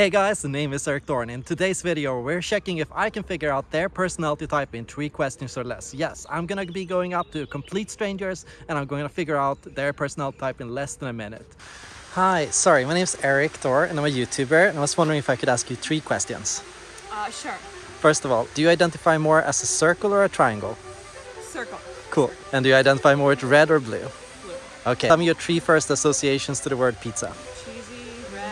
Hey guys, the name is Eric Thor. In today's video, we're checking if I can figure out their personality type in three questions or less. Yes, I'm gonna be going up to complete strangers and I'm going to figure out their personality type in less than a minute. Hi, sorry, my name is Eric Thor and I'm a YouTuber and I was wondering if I could ask you three questions. Uh, sure. First of all, do you identify more as a circle or a triangle? Circle. Cool. And do you identify more with red or blue? Blue. Okay. Tell me your three first associations to the word pizza. Cheesy, red,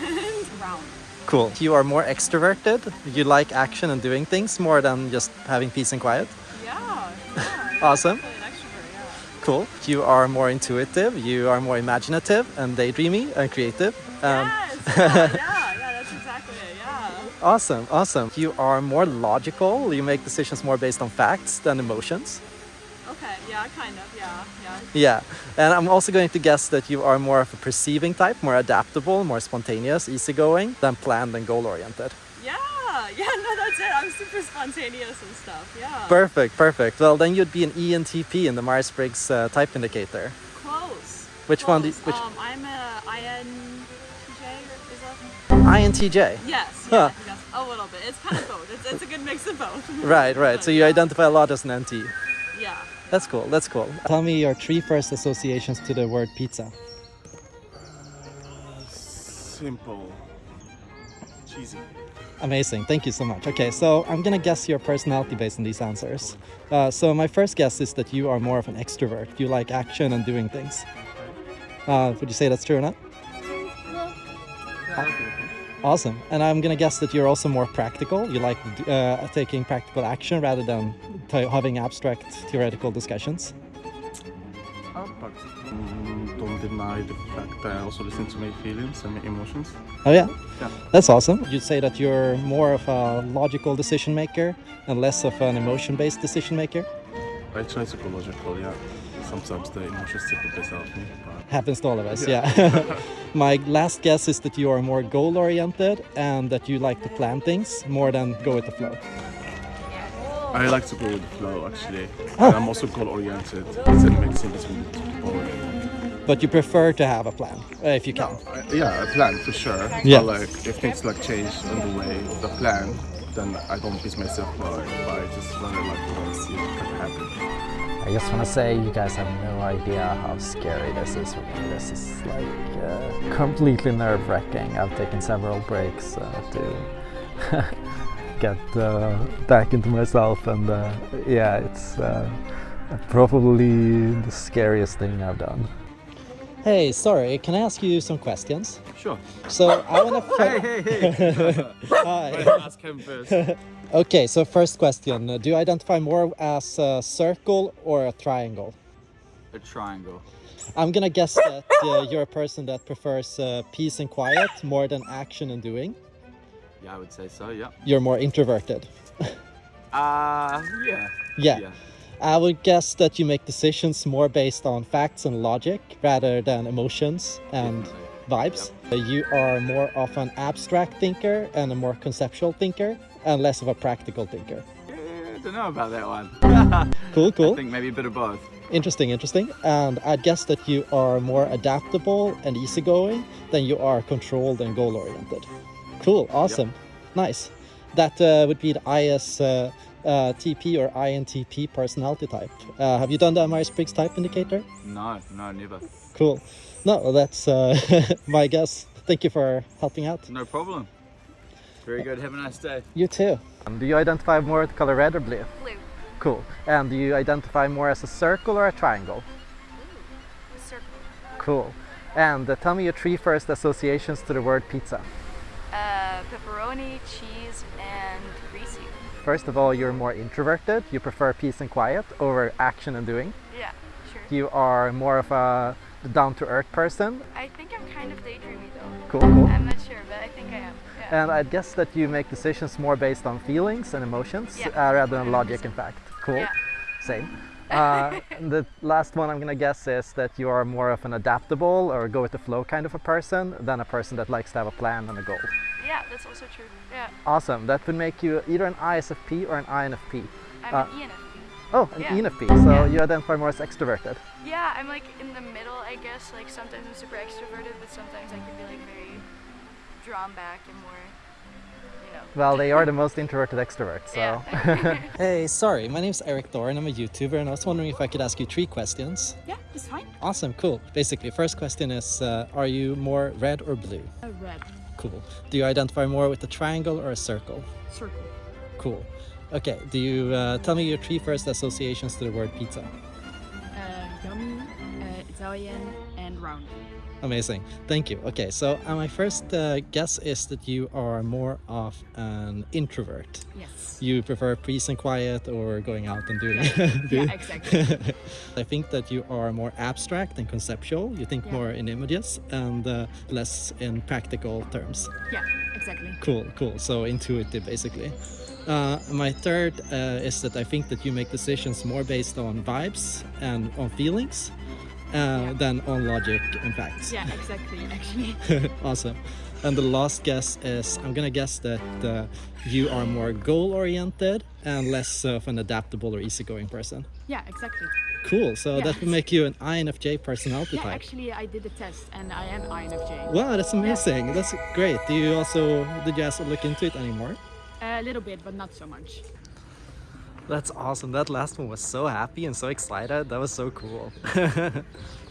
and round. Cool. You are more extroverted. You like action and doing things more than just having peace and quiet. Yeah. yeah Awesome. Definitely an extrovert, yeah. Cool. You are more intuitive. You are more imaginative and daydreamy and creative. Um, yes. Yeah, yeah, yeah, that's exactly it. Yeah. Awesome. Awesome. You are more logical. You make decisions more based on facts than emotions. Yeah, kind of. Yeah. Yeah. Yeah. And I'm also going to guess that you are more of a perceiving type, more adaptable, more spontaneous, easygoing than planned and goal oriented. Yeah. Yeah. No, that's it. I'm super spontaneous and stuff. Yeah. Perfect. Perfect. Well, then you'd be an ENTP in the Myers-Briggs uh, type indicator. Close. Which one do you- Close. which- Um, I'm a INTJ. Is that? INTJ. Yes. Huh. Yes. A little bit. It's kind of both. It's, it's a good mix of both. Right, right. So you Yeah. identify a lot as an NT. That's cool. That's cool. Tell me your three first associations to the word pizza. Simple. Cheesy. Amazing. Thank you so much. Okay, so I'm gonna guess your personality based on these answers. Uh, so my first guess is that you are more of an extrovert. You like action and doing things. Uh, would you say that's true or not? Awesome. And I'm gonna guess that you're also more practical. You like uh, taking practical action rather than having abstract theoretical discussions. Don't deny the fact that I also listen to my feelings and my emotions. Oh yeah, Yeah. that's awesome. You'd say that you're more of a logical decision maker and less of an emotion-based decision maker. I try to go logical, yeah. Sometimes the emotions take the best out of me. But Happens to all of us, yeah. My last guess is that you are more goal-oriented and that you like to plan things more than go with the flow. I like to go with the flow actually. Oh. And I'm also goal oriented. It's a mixing between the two. But you prefer to have a plan, uh, if you can. I- Yeah, a plan for sure. Yeah. But like if things like change on the way of the plan, then I don't beat myself by, by just running like and see what can happen. I just want to say you guys have no idea how scary this is for me. This is like uh, completely nerve-wracking. I've taken several breaks uh, to get uh, back into myself and uh, yeah, it's uh, probably the scariest thing I've done. Hey, sorry, can I ask you some questions? Sure. So I want to. hey, hey. hey! Hi. Ask him first. Okay, so first question: uh, Do you identify more as a circle or a triangle? A triangle. I'm gonna guess that uh, you're a person that prefers uh, peace and quiet more than action and doing. Yeah, I would say so. Yeah. You're more introverted. Uh, yeah. Yeah. I would guess that you make decisions more based on facts and logic rather than emotions and vibes. Uh, You are more of an abstract thinker and a more conceptual thinker and less of a practical thinker. Eh, I don't know about that one. Cool, cool. I think maybe a bit of both. Interesting, interesting. And I'd guess that you are more adaptable and easygoing than you are controlled and goal oriented. Cool, awesome, nice. That uh, would be the IS uh, uh, TP or INTP personality type. Uh, have you done the Myers Briggs type indicator? No, no, never. Cool. No, that's uh, my guess. Thank you for helping out. No problem. Very good. Have a nice day. You too. Um, do you identify more with color red or blue? Blue. Cool. And do you identify more as a circle or a triangle? Ooh, a circle. Cool. And uh, tell me your three first associations to the word pizza. Uh, pepperoni, cheese, and greasy. First of all, you're more introverted. You prefer peace and quiet over action and doing. Yeah, sure. You are more of a down-to-earth person. I think I'm kind of daydreamy though. Cool, cool. I'm not sure, but I think I am. Yeah. And I guess that you make decisions more based on feelings and emotions Yeah. uh, rather than logic and fact. Cool. Yeah. Same. Uh, the last one I'm gonna guess is that you are more of an adaptable or go with the flow kind of a person than a person that likes to have a plan and a goal. Yeah, that's also true. Yeah, Awesome. That would make you either an ISFP or an INFP. I'm Uh, an ENFP. Oh, an Yeah. ENFP. So Yeah. you identify more as extroverted. Yeah, I'm like in the middle, I guess. Like sometimes I'm super extroverted, but sometimes I can be like very drawn back and more, you know. Well, they are the most introverted extroverts, so. Yeah. Hey, sorry, my name's Eric Thor and I'm a YouTuber and I was wondering if I could ask you three questions. Yeah, it's fine. Awesome, cool. Basically, first question is, uh, are you more red or blue? A red Cool. Do you identify more with a triangle or a circle? circle. Cool. Okay, do you uh, tell me your three first associations to the word pizza? Uh, yummy, uh, Italian, and round. Amazing, thank you. Okay, so uh, my first uh, guess is that you are more of an introvert. Yes. You prefer peace and quiet or going out and doing. Yeah, exactly. I think that you are more abstract and conceptual. You think Yeah. more in images and uh, less in practical terms. yeah, exactly. Cool, cool. So intuitive, basically. Uh, my third uh, is that I think that you make decisions more based on vibes and on feelings uh, than on logic and facts. Yeah, exactly. Actually. awesome. And the last guess is I'm gonna guess that uh, you are more goal oriented and less of an adaptable or easygoing person. Yeah, exactly. Cool. So Yeah. that would make you an INFJ personality Yeah, type. actually, I did the test and I am INFJ. Wow, that's amazing. That's great. Do you also did you also look into it anymore? A little bit, but not so much. That's awesome. That last one was so happy and so excited. That was so cool.